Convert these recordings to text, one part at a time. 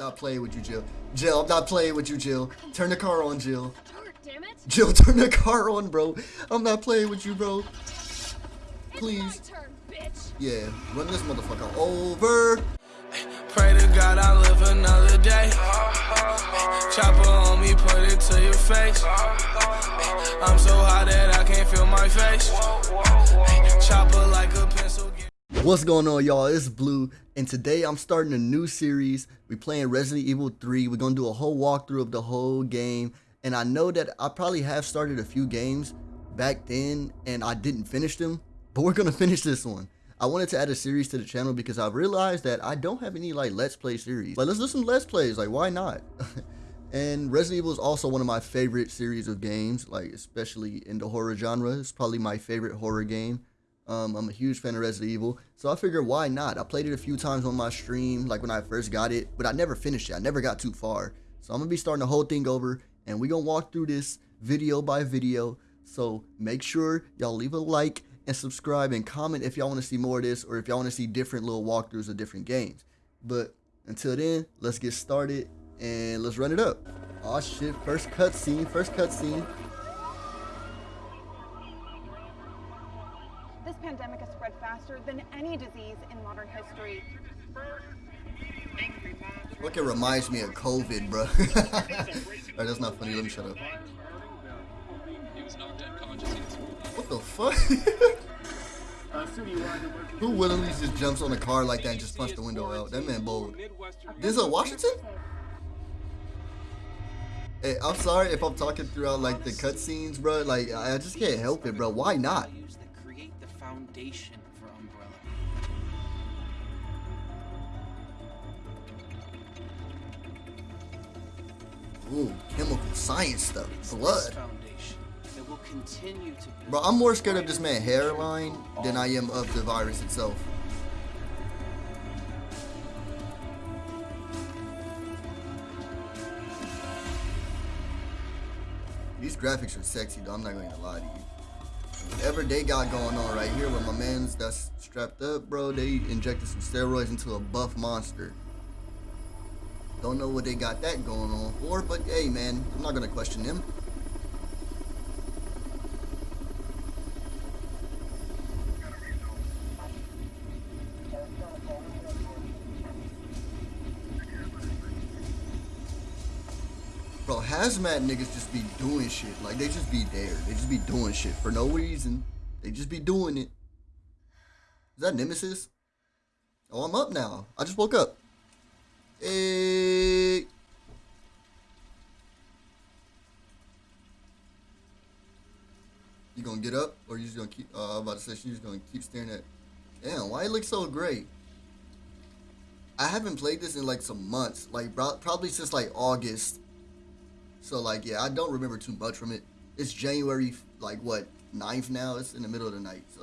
not playing with you, Jill. Jill, I'm not playing with you, Jill. Turn the car on, Jill. Damn it. Jill, turn the car on, bro. I'm not playing with you, bro. Please. Turn, bitch. Yeah, run this motherfucker over. Pray to God I live another day. Chopper on me, put it to your face. I'm so hot that I can't feel my face. Chopper like a pencil. What's going on, y'all? It's Blue, and today I'm starting a new series. We playing Resident Evil 3. We're gonna do a whole walkthrough of the whole game. And I know that I probably have started a few games back then, and I didn't finish them. But we're gonna finish this one. I wanted to add a series to the channel because I've realized that I don't have any like Let's Play series. Like, let's do some Let's Plays. Like, why not? and Resident Evil is also one of my favorite series of games, like especially in the horror genre. It's probably my favorite horror game. Um, I'm a huge fan of Resident Evil, so I figured why not? I played it a few times on my stream, like when I first got it, but I never finished it. I never got too far. So I'm gonna be starting the whole thing over, and we're gonna walk through this video by video. So make sure y'all leave a like and subscribe and comment if y'all want to see more of this or if y'all want to see different little walkthroughs of different games. But until then, let's get started and let's run it up. Oh shit, first cutscene, first cutscene. Pandemic has spread faster than any disease in modern history. Look, it reminds me of COVID, bro. Alright, that's not funny. Let me shut up. What the fuck? Who willingly just jumps on a car like that and just punch the window out? That man bold. This Denzel Washington? Hey, I'm sorry if I'm talking throughout like the cutscenes, bro. Like I just can't help it, bro. Why not? That create the foundation for Umbrella. Ooh, chemical science stuff. It's Blood. that will continue to build Bro, I'm more scared of this man hairline than I am of the virus itself. These graphics are sexy though, I'm not gonna lie to you. Whatever they got going on right here with my mans that's strapped up, bro, they injected some steroids into a buff monster. Don't know what they got that going on for, but hey man, I'm not gonna question them. Bro, hazmat niggas just be doing shit. Like they just be there. They just be doing shit for no reason. They just be doing it. Is that Nemesis? Oh, I'm up now. I just woke up. Hey. You gonna get up, or you just gonna keep? Uh, I'm about to say she's gonna keep staring at. Damn, why it look so great? I haven't played this in like some months, like probably since like August. So like yeah, I don't remember too much from it. It's January like what 9th now. It's in the middle of the night, so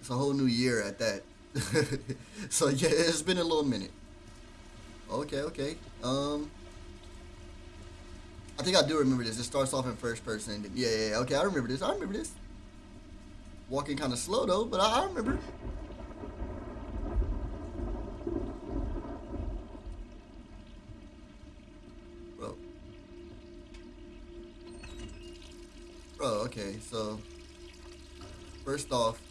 it's a whole new year at that. so yeah, it's been a little minute. Okay, okay. Um, I think I do remember this. It starts off in first person. Yeah, yeah. Okay, I remember this. I remember this. Walking kind of slow though, but I, I remember. Bro. Bro, okay, so first off,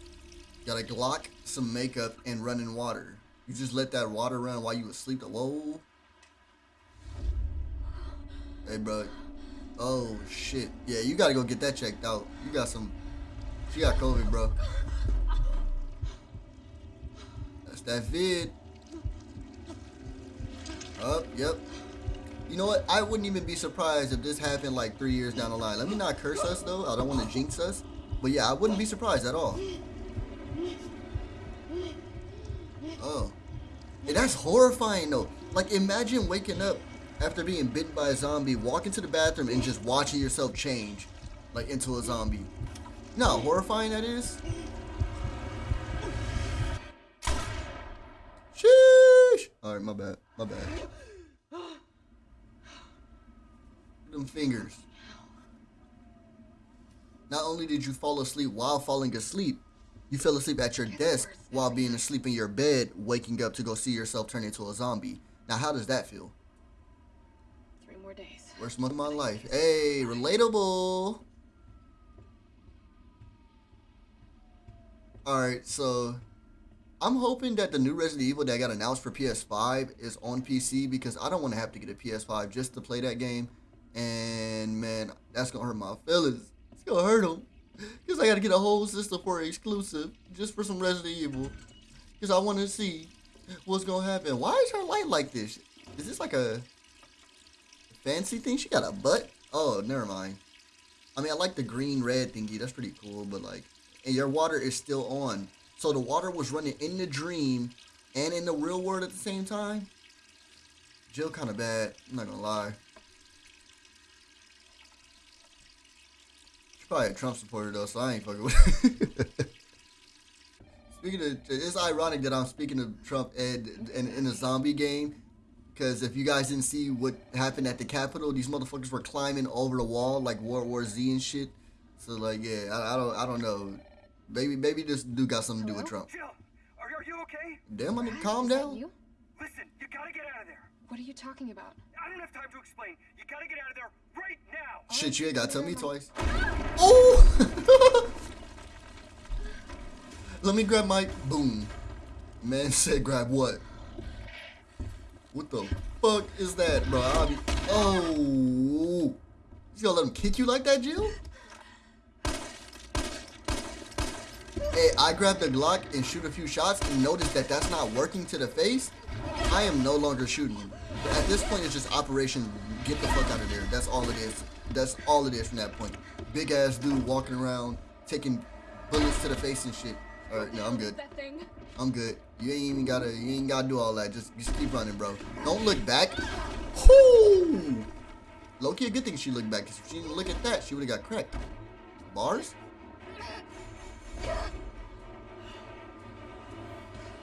gotta Glock some makeup and run in water. You just let that water run while you asleep. Whoa. Hey, bro. Oh, shit. Yeah, you gotta go get that checked out. You got some... She got COVID, bro. That's that vid. Up, yep. You know what? I wouldn't even be surprised if this happened like three years down the line. Let me not curse us, though. I don't want to jinx us. But yeah, I wouldn't be surprised at all. Oh. That's horrifying though. Like imagine waking up after being bitten by a zombie, walking to the bathroom and just watching yourself change like into a zombie. You know how horrifying that is? Sheesh! Alright, my bad. My bad. Them fingers. Not only did you fall asleep while falling asleep, you fell asleep at your desk while being asleep in your bed, waking up to go see yourself turn into a zombie. Now, how does that feel? Three more days. Worst month of my life. Hey, relatable. Alright, so I'm hoping that the new Resident Evil that got announced for PS5 is on PC because I don't want to have to get a PS5 just to play that game. And man, that's gonna hurt my feelings. It's gonna hurt them. Because I gotta get a whole system for exclusive just for some Resident Evil. Because I want to see what's gonna happen. Why is her light like this? Is this like a fancy thing? She got a butt? Oh, never mind. I mean, I like the green red thingy. That's pretty cool. But like, and your water is still on. So the water was running in the dream and in the real world at the same time. Jill kind of bad. I'm not gonna lie. Probably a Trump supporter though, so I ain't fucking with. Speaking of, it's ironic that I'm speaking of Trump and in, in a zombie game, because if you guys didn't see what happened at the Capitol, these motherfuckers were climbing over the wall like World War Z and shit. So like, yeah, I, I don't, I don't know. Maybe, maybe this dude got something to do with Trump. Jill, are, are you okay? Damn, I need to calm down. You? Listen, you gotta get out of there. What are you talking about? I don't have time to explain. You gotta get out of there right now. Shit, you ain't gotta tell me twice. Ah! Oh! Let me grab my boom. Man said grab what? What the fuck is that, bro? I'll be, oh. You gonna let him kick you like that, Jill? Hey, I grabbed the Glock and shoot a few shots and notice that that's not working to the face. I am no longer shooting. At this point, it's just Operation Get the fuck out of there. That's all it is. That's all it is from that point. Big ass dude walking around taking bullets to the face and shit. All right, no, I'm good. I'm good. You ain't even gotta. You ain't gotta do all that. Just, just keep running, bro. Don't look back. Whoo! Loki, a good thing she looked back. Cause if she didn't look at that, she would have got cracked. Bars?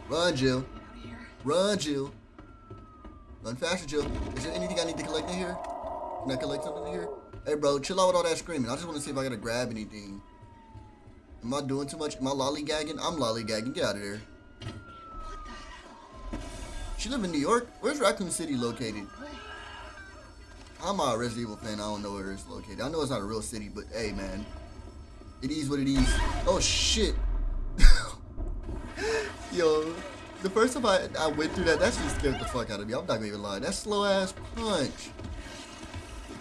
Run, Jill. Run, Jill. Run faster, Jill. Is there anything I need to collect in here? Can I collect something in here? Hey, bro, chill out with all that screaming. I just want to see if I gotta grab anything. Am I doing too much? Am I lollygagging? I'm lollygagging. Get out of there. She live in New York? Where's Raccoon City located? I'm a Resident Evil fan. I don't know where it's located. I know it's not a real city, but hey, man. It is what it is. Oh, shit. Yo, the first time I, I went through that, that shit scared the fuck out of me. I'm not gonna even lie. That slow ass punch.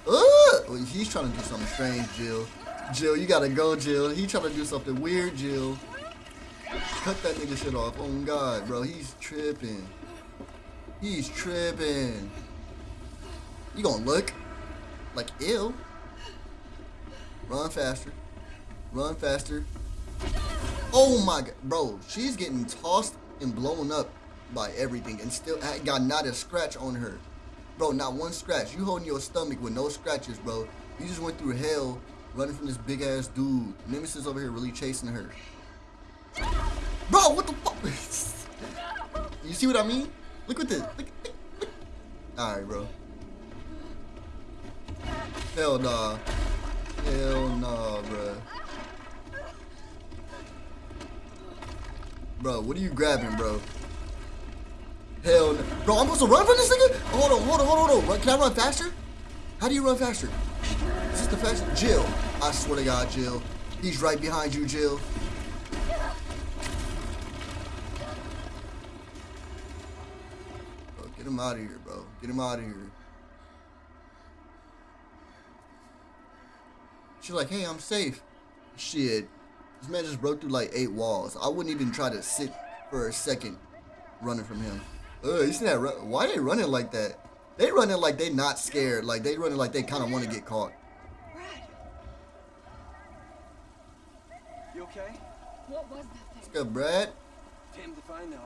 Ugh! He's trying to do something strange, Jill. Jill, you gotta go, Jill. He trying to do something weird, Jill. Cut that nigga shit off. Oh God, bro, he's tripping. He's tripping. You gonna look like ill? Run faster. Run faster. Oh my god, bro, she's getting tossed and blown up by everything and still got not a scratch on her. Bro, not one scratch. You holding your stomach with no scratches, bro. You just went through hell running from this big ass dude. Nemesis over here really chasing her. Bro, what the fuck? you see what I mean? Look at this. Look, look, look. All right, bro. Hell nah. Hell nah, bro. Bro, what are you grabbing, bro? Hell no. Bro, I'm supposed to run from this nigga? Hold on, hold on, hold on, hold on. Can I run faster? How do you run faster? Is this the fastest? Jill. I swear to God, Jill. He's right behind you, Jill. Bro, get him out of here, bro. Get him out of here. She's like, hey, I'm safe. Shit. This man just broke through like eight walls. I wouldn't even try to sit for a second running from him. Ugh, you see that? Run- Why they running like that? They running like they not scared. Like they running like they kind of want to get caught. You okay? What was that thing? What's good, Brad? Damned if I know.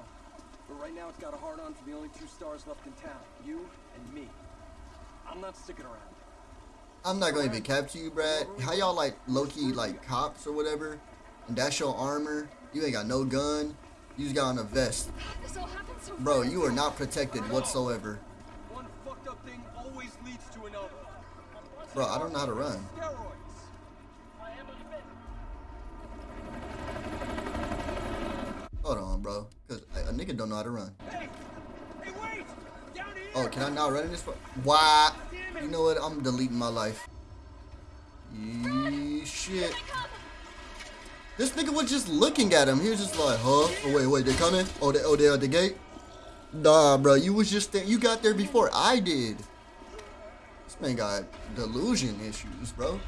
But right now it's got a hard on for the only two stars left in town. You and me. I'm not sticking around. I'm not gonna even capture you, Brad. How y'all like low-key like cops or whatever? And that's your armor. You ain't got no gun. You just got on a vest. Bro, you are not protected whatsoever. Bro, I don't know how to run. Hold on, bro. Cause a a nigga don't know how to run. Oh, can I not run in this? Why? You know what? I'm deleting my life. Shit. This nigga was just looking at him. He was just like, huh? Oh, wait, wait, they coming? Oh, they, oh, they at the gate? Nah, bro, you was just there. You got there before I did. This man got delusion issues, bro.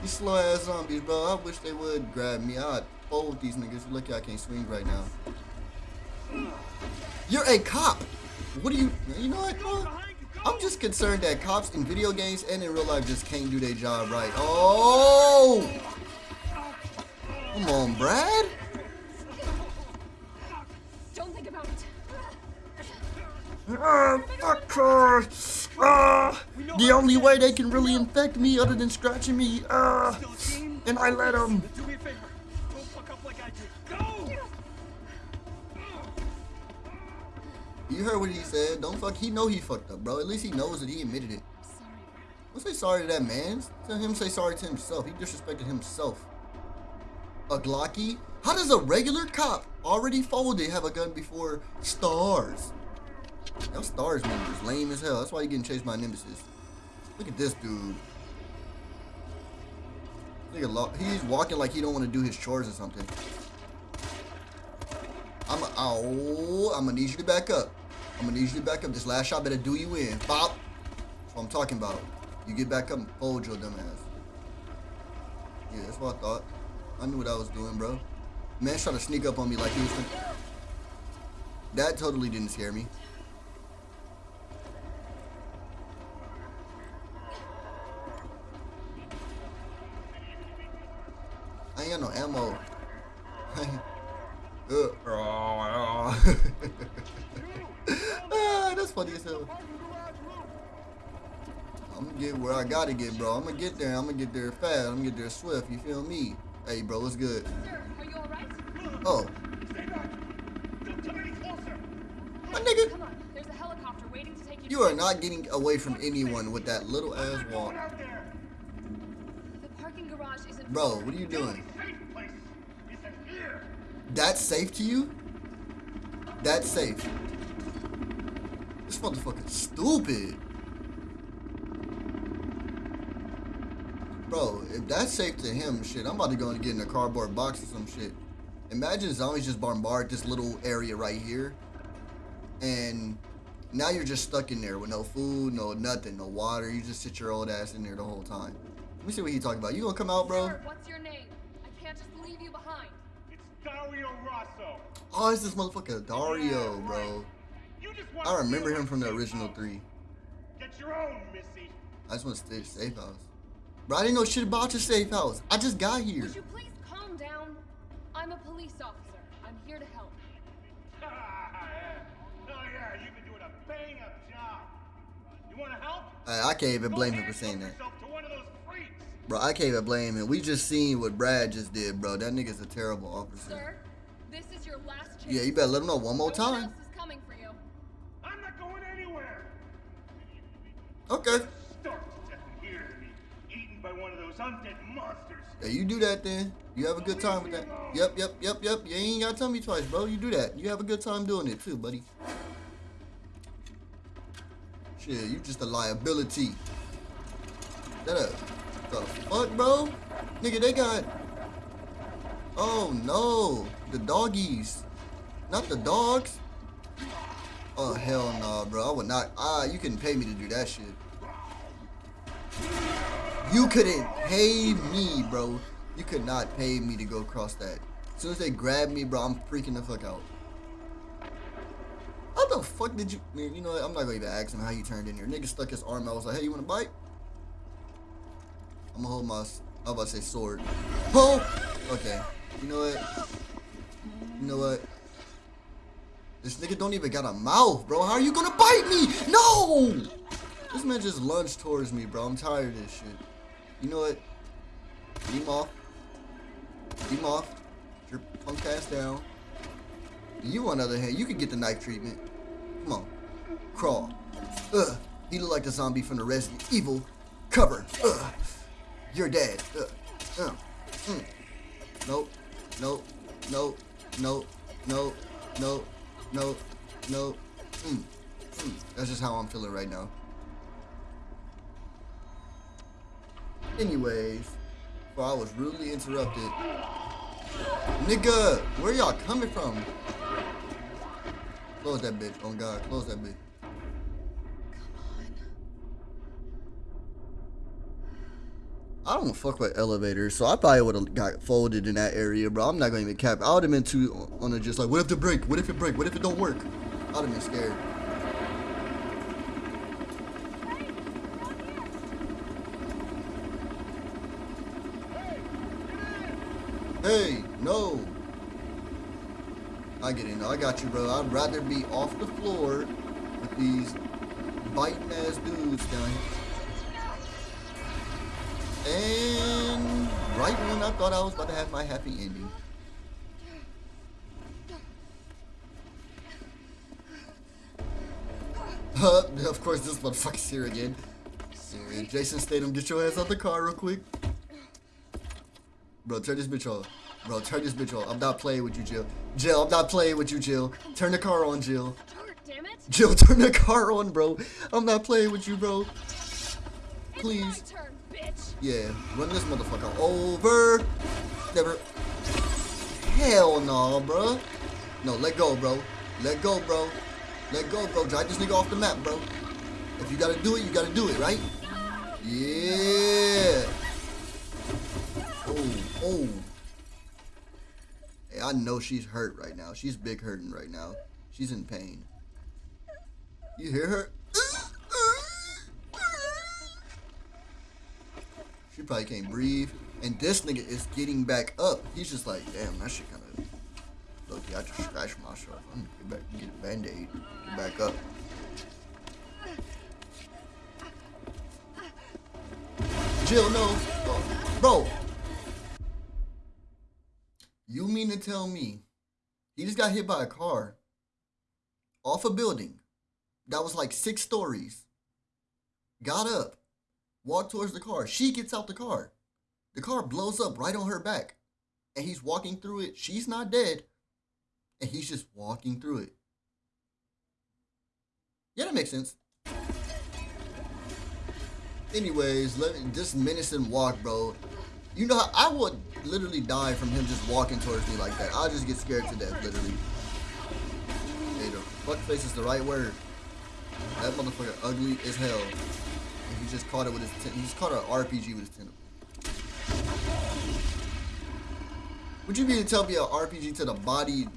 These slow ass zombies, bro. I wish they would grab me. I'd fold these niggas. Lucky I can't swing right now. You're a cop. What do you? You know what? Bro? I'm just concerned that cops in video games and in real life just can't do their job right. Oh! Come on, Brad. Don't think about it. Ah, fuck her. Ah, the only way they can really infect me other than scratching me. Ah, and I let them. Do me a favor. Don't fuck up like I did. Go! You heard what he said. Don't fuck. He know he fucked up, bro. At least he knows that he admitted it. Don't say sorry to that man. Tell him say sorry to himself. He disrespected himself. A Glocky? How does a regular cop already folded have a gun before stars? Y'all stars members lame as hell. That's why you getting chased by nemesis. Look at this dude. Look at he's walking like he don't want to do his chores or something. I'm a, oh, I'm gonna need you to back up. I'm gonna need you to back up. This last shot better do you in. Bop. That's what I'm talking about. You get back up and fold your dumb ass. Yeah, that's what I thought. I knew what I was doing, bro. Man trying to sneak up on me like he was. That totally didn't scare me. I ain't got no ammo. Uh, ah, that's funny as hell. I'm gonna get where I gotta get, bro. I'm gonna get there. I'm gonna get there fast. I'm gonna get there swift. You feel me? Hey, bro, what's good? Sir, are you alright? Oh, Stay back! Don't come any closer! my nigga, Come on, there's a helicopter waiting to take you. you are not getting away from anyone with that little ass walk, Going out there! The parking garage isn't. bro. What are you doing? Safe place isn't here! That's safe to you? That's safe. This motherfucker's stupid. Bro, if that's safe to him, shit, I'm about to go and get in a cardboard box or some shit. Imagine zombies just bombard this little area right here. And now you're just stuck in there with no food, no nothing, no water. You just sit your old ass in there the whole time. Let me see what he talking about. You gonna come out, bro? Sir, what's your name? I can't just leave you behind. It's Dario Rosso! Oh, it's this motherfucker Dario, bro. You just want I remember him from the original three. Get your own, Missy! I just want to stay safe house. Bro, I didn't know shit about your safe house. I just got here. Would you please calm down? I'm a police officer. I'm here to help. Yeah. Oh yeah, you've been doing a bang-up job. You want to help? I, I can't even Go blame him for saying that. yourself to one of those freaks. Bro, I can't even blame him. We just seen what Brad just did, bro. That nigga's a terrible officer. Sir, this is your last chance. Yeah, you better let him know one more No one time. else is coming for you. I'm not going anywhere. Okay. Start stepping here to me, eaten by one of those undead monsters. Yeah, you do that then. You have a good time with that. Yep, yep, yep, yep. You ain't gotta tell me twice, bro. You do that. You have a good time doing it too, buddy. Shit, you just a liability. That a the fuck, bro? Nigga, they got. Oh no, the doggies, not the dogs. Oh hell no, bro. I would not. Ah, you couldn't pay me to do that shit. You couldn't pay me, bro. You could not pay me to go across that. As soon as they grab me, bro, I'm freaking the fuck out. How the fuck did you? Man, you know what? I'm not gonna even ask him how you turned in here. Nigga stuck his arm out. I was like, hey, you wanna bite? I'm gonna hold my. I was about to say sword. Oh! Okay. You know what? You know what? This nigga don't even got a mouth, bro. How are you gonna bite me? No! This man just lunged towards me, bro. I'm tired of this shit. You know what? Beam off. Beam off. Your punk ass down. You, on the other hand, you can get the knife treatment. Come on. Crawl. Ugh. He look like the zombie from the Resident Evil cover. Ugh. You're dead. Ugh. Uh. Mm. Nope. Nope. Nope. Nope. Nope. Nope. Nope. Nope. Mm. That's just how I'm feeling right now. Anyways, before I was rudely interrupted. Nigga, where y'all coming from? Close that bitch. Oh God, close that bitch. I don't fuck with elevators, so I probably would have got folded in that area, bro. I'm not gonna even cap. I would have been too on a just like, what if it break? What if it break? What if it don't work? I'd have been scared. Hey, no. I get it. No, I got you, bro. I'd rather be off the floor with these biting ass dudes down here. And right when I thought I was about to have my happy ending. Of course, this motherfucker's here again. Jason Statham, get your ass out the car real quick. Bro, turn this bitch off. Bro, turn this bitch off. I'm not playing with you, Jill. Jill, I'm not playing with you, Jill. Turn the car on, Jill. Oh, damn it! Jill, turn the car on, bro. I'm not playing with you, bro. Please. Turn! Yeah, run this motherfucker over. Never. Hell no, bro. No, let go, bro. Let go, bro. Let go, bro. Drive this nigga off the map, bro. If you gotta do it, you gotta do it, right? Yeah. Oh. Hey, I know she's hurt right now. She's big hurting right now. She's in pain. You hear her? She probably can't breathe. And this nigga is getting back up. He's just like, damn, that shit kind of. Look, I just scratched myself. I'm gonna get back, get a band aid, get back up. Jill, no. Bro. You mean to tell me he just got hit by a car off a building that was like six stories? Got up, walked towards the car. She gets out the car. The car blows up right on her back. And he's walking through it. She's not dead. And he's just walking through it. Yeah, that makes sense. Anyways, let me just menacing walk, bro. You know, how I would literally die from him just walking towards me like that. I'll just get scared to death, literally. Hey, the fuck face is the right word. That motherfucker ugly as hell. And he just caught it with his, he just caught an RPG with his tentacle. Would you mean to tell me an RPG to the body,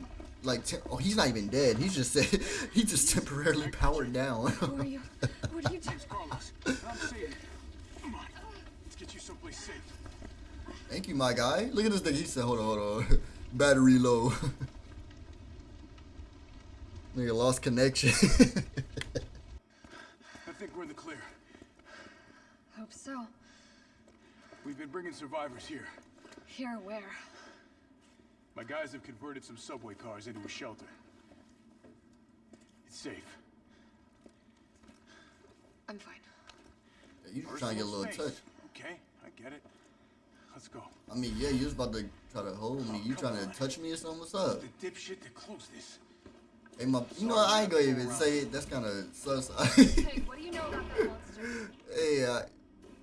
like, oh, he's not even dead. He's just said, he just temporarily powered down. Who are you? What are you doing? Carlos, I'm safe. Come on, let's get you someplace safe. Thank you, my guy. Look at this thing. He said, hold on, hold on. Battery low. Nigga lost connection. I think we're in the clear. Hope so. We've been bringing survivors here. Here, where? My guys have converted some subway cars into a shelter. It's safe. I'm fine. you just trying to get a little Personal touch. Okay, I get it. Let's go. I mean, yeah, you was about to try to hold me. You trying to touch me or something? What's up? The dipshit that closed this. Hey, my, you know? I ain't gonna even say it. That's kind of sus. Hey, what do you know about that monster? hey, uh,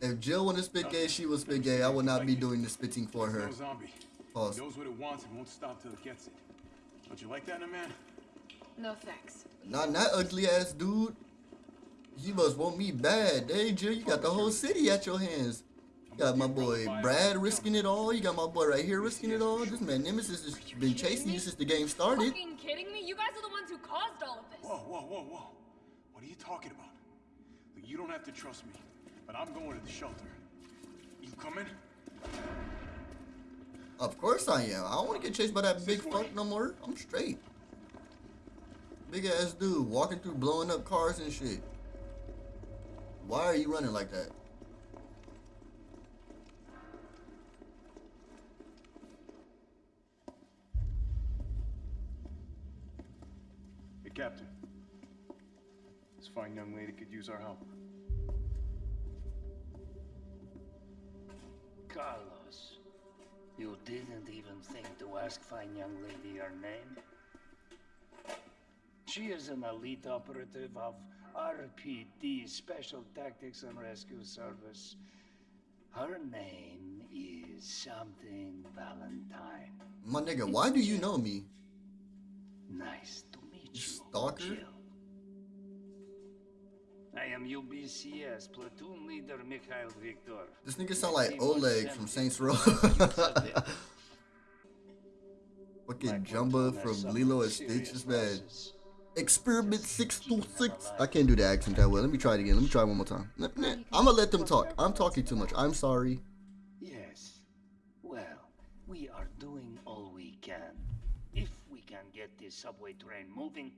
if Jill wanted to spit gay, she would spit gay. I would not be doing the spitting for her. no zombie. Pause. Knows what it wants and won't stop till it gets it. Don't you like that in a man? No thanks. Not that ugly ass dude. You must want me bad. Hey, Jill, you got the whole city at your hands. You got my boy Brad risking it all. You got my boy right here risking it all. This man Nemesis has been chasing you since the game started. Fucking kidding me? You guys are the ones who caused all of this. Whoa, whoa, whoa, whoa. What are you talking about? Look, you don't have to trust me, but I'm going to the shelter. You coming? Of course I am. I don't want to get chased by that big fuck no more. I'm straight. Big ass dude walking through blowing up cars and shit. Why are you running like that? Hey, Captain. This fine young lady could use our help. Carlos, you didn't even think to ask fine young lady her name? She is an elite operative of RPD, Special Tactics and Rescue Service. Her name is something Valentine. My nigga, why do you know me? Nice to meet you. Stalker? Jill. I am UBCS platoon leader Mikhail Victor. This nigga sound like Oleg from Saints Row. Fucking platoon Jumba from Lilo and serious Stitch is bad. losses. Experiment 626. I can't do the accent that well. Let me try it again. Let me try one more time. Nah, nah, I'm gonna let them talk. I'm talking too much. I'm sorry. Yes. Well, we are doing all we can. If we can get this subway train moving,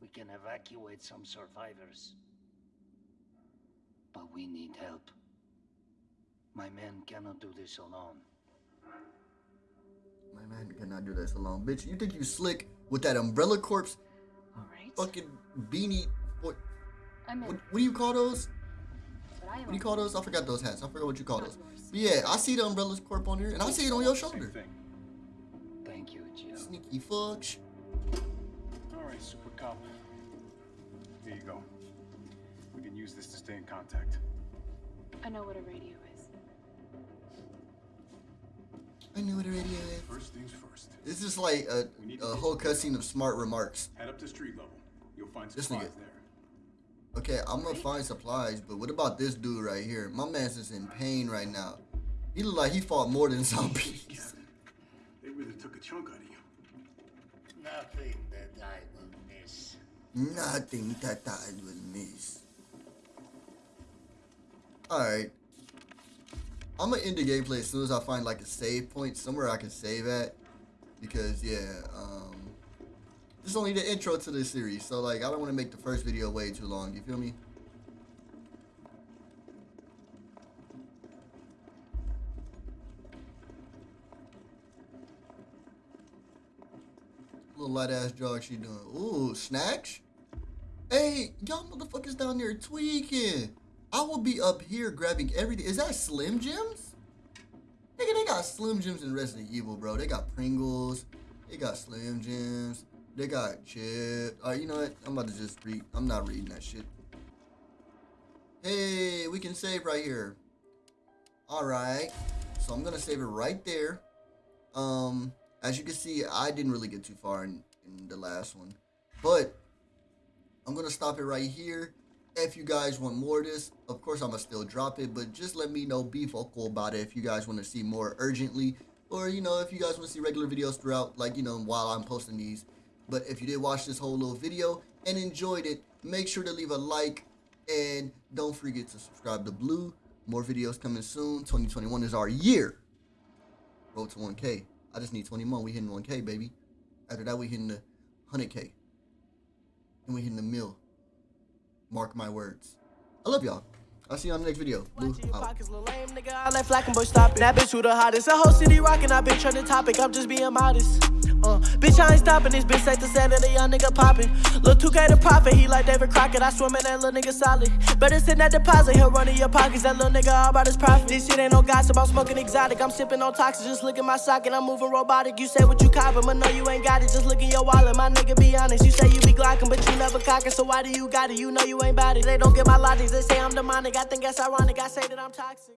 we can evacuate some survivors. But we need help. My men cannot do this alone. My man cannot do this alone. Bitch, you think you slick with that umbrella corpse All right. fucking beanie? What, I'm what, in. what do you call those? But I am What do you call those? I forgot those hats. I forgot what you call those. But yeah, I see the umbrella's corp on here, and I see it on your shoulder. Thank you, Jill. Sneaky fudge. All right, Super Cop. Here you go. We can use this to stay in contact. I know what a radio is. I knew what a radio is. First things first. This is like a, a whole cutscene of smart remarks. Head up to street level. You'll find supplies nigga. there. Okay, I'm gonna find supplies, but what about this dude right here? My man's is in pain right now. He look like he fought more than zombies. They really took a chunk out of you. Nothing that I will miss. Nothing that I will miss. Alright. I'm gonna end the gameplay as soon as I find like a save point, somewhere I can save at. Because yeah, um this is only the intro to this series, so like I don't wanna make the first video way too long, you feel me? Little light ass jog she doing. Ooh, snacks? Hey, y'all motherfuckers down there tweaking. I will be up here grabbing everything. Is that Slim Jims? Nigga, they got Slim Jims in Resident Evil, bro. They got Pringles. They got Slim Jims. They got chips. Alright, you know what? I'm about to just read. I'm not reading that shit. Hey, we can save right here. Alright. So I'm gonna save it right there. Um, as you can see, I didn't really get too far in, in the last one. But I'm gonna stop it right here. If you guys want more of this, of course I'm gonna still drop it, but just let me know, be vocal about it if you guys want to see more urgently, or you know, if you guys want to see regular videos throughout, like you know, while I'm posting these. But if you did watch this whole little video and enjoyed it, make sure to leave a like and don't forget to subscribe to Blue. More videos coming soon. 2021 is our year. Road to 1K. I just need 20 more. We hitting 1K, baby. After that, we hitting the 100K. And we hitting the mill. Mark my words. I love y'all. I'll see you on the next video. Blue out. pockets, little lame nigga. I left Flacken, but stop it. That bitch who the hottest. Whole city rockin'. I been trending topic. I'm just being modest. Uh, bitch, I ain't stopping this. Bitch, take the the young nigga poppin'. Lil 2K the profit, He like David Crockett. I swim in that little nigga solid. Better send that deposit. He'll run in your pockets. That little nigga all about his profit. This shit ain't no gossip. I'm smoking exotic. I'm sipping on toxic. Just look at my socket. I'm moving robotic. You say what you coppin', but no, you ain't got it. Just look in your wallet. My nigga, be honest. You say you be glockin', but you never cockin'. So why do you got it? You know you ain't bout it. They don't get my logic. They say I'm demonic. I think that's ironic. I say that I'm toxic.